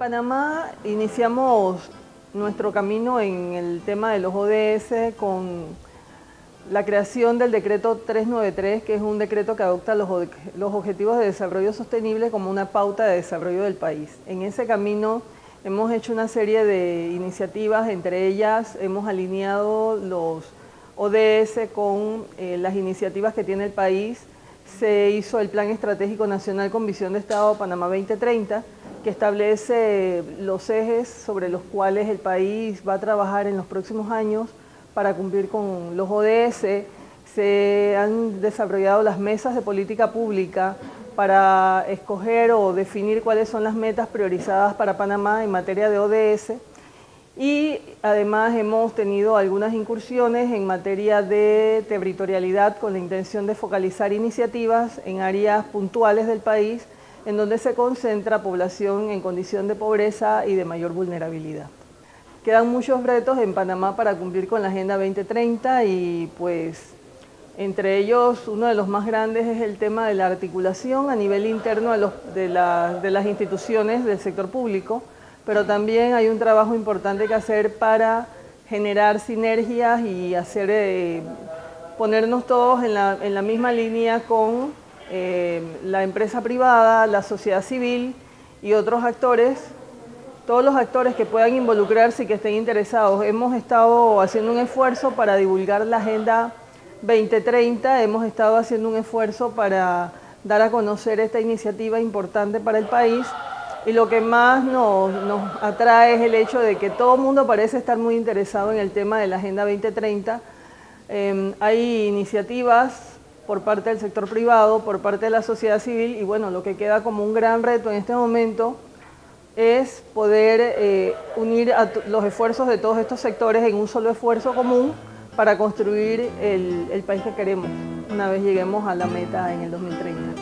Panamá iniciamos nuestro camino en el tema de los ODS con la creación del decreto 393, que es un decreto que adopta los, Objetivos de Desarrollo Sostenible como una pauta de desarrollo del país. En ese camino hemos hecho una serie de iniciativas, entre ellas hemos alineado los ODS con eh, las iniciativas que tiene el país. Se hizo el Plan Estratégico Nacional con Visión de Estado Panamá 2030, que establece los ejes sobre los cuales el país va a trabajar en los próximos años para cumplir con los ODS. Se han desarrollado las mesas de política pública para escoger o definir cuáles son las metas priorizadas para Panamá en materia de ODS y además hemos tenido algunas incursiones en materia de territorialidad con la intención de focalizar iniciativas en áreas puntuales del país en donde se concentra población en condición de pobreza y de mayor vulnerabilidad. Quedan muchos retos en Panamá para cumplir con la Agenda 2030 y pues entre ellos uno de los más grandes es el tema de la articulación a nivel interno de, las instituciones del sector público, pero también hay un trabajo importante que hacer para generar sinergias y hacer, eh, ponernos todos en la misma línea con eh, la empresa privada, la sociedad civil y otros actores, todos los actores que puedan involucrarse y que estén interesados. Hemos estado haciendo un esfuerzo para divulgar la Agenda 2030, hemos estado haciendo un esfuerzo para dar a conocer esta iniciativa importante para el país y lo que más nos, atrae es el hecho de que todo el mundo parece estar muy interesado en el tema de la Agenda 2030. Eh, hay iniciativas por parte del sector privado, por parte de la sociedad civil y bueno, lo que queda como un gran reto en este momento es poder eh, unir los esfuerzos de todos estos sectores en un solo esfuerzo común para construir el país que queremos una vez lleguemos a la meta en el 2030.